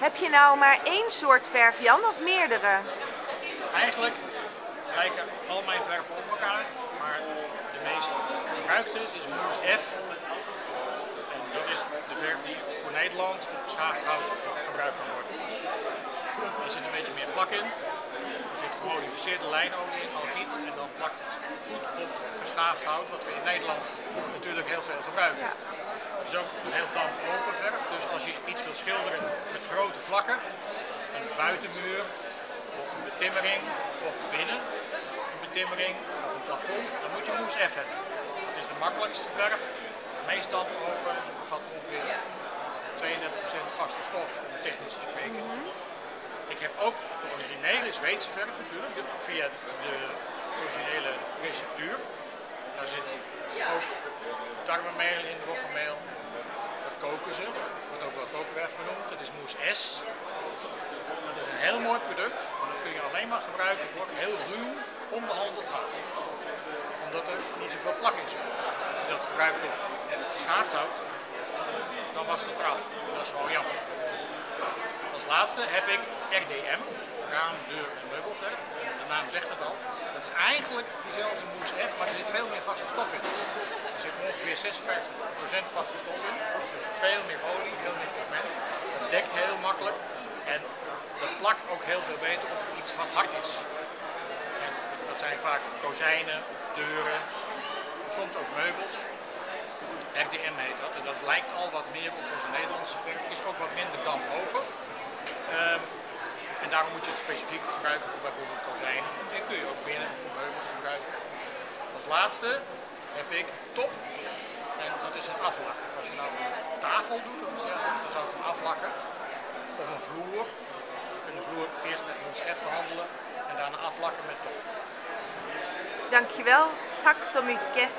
Heb je nou maar één soort verf, Jan, of meerdere? Eigenlijk lijken al mijn verven op elkaar, maar de meest gebruikte is Moes F. En dat is de verf die voor Nederland op geschaafd hout gebruikt kan worden. Er zit een beetje meer plak in. Zit gemodificeerde lijnolie in, algiet. En dan plakt het goed op geschaafd hout, wat we in Nederland natuurlijk heel veel gebruiken. Ja. Het is ook een heel damp open verf, dus als je iets wilt schilderen met grote vlakken, een buitenmuur of een betimmering of binnen een betimmering of een plafond, dan moet je moes F hebben. Het is de makkelijkste verf, meest damp open, bevat ongeveer 32% vaste stof, technisch te spreken. Ik heb ook de Zweedse verf natuurlijk, via de originele receptuur. Daar zit ook tarwemeel in, roggemeel. Dat koken ze. Dat wordt ook wel kookwerf genoemd. Dat is moes S. Dat is een heel mooi product. Dat kun je alleen maar gebruiken voor heel ruw, onbehandeld hout. Omdat er niet zoveel plak in zit. Als je dat gebruikt op geschaafd hout, dan was het eraf. Dat is gewoon jammer. Als laatste heb ik RDM, raam, deur en meubelverf. De naam zegt het al. Dat is eigenlijk diezelfde moes F, maar er zit veel meer vaste stof in. Er zit ongeveer 56% vaste stof in. Dus, dus veel meer olie, veel meer pigment. Dat dekt heel makkelijk. En dat plakt ook heel veel beter op iets wat hard is. Dat zijn vaak kozijnen, deuren, soms ook meubels. RDM heet dat. En dat lijkt al wat meer op onze Nederlandse verf. Is ook wat minder damp open. En daarom moet je het specifiek gebruiken voor bijvoorbeeld kozijnen. En kun je ook binnen voor meubels gebruiken. Als laatste heb ik top. En dat is een aflak. Als je nou een tafel doet of dan zou ik hem aflakken. Of een vloer. Je kunt de vloer eerst met moes F behandelen en daarna aflakken met top. Dankjewel. Tak så mycket.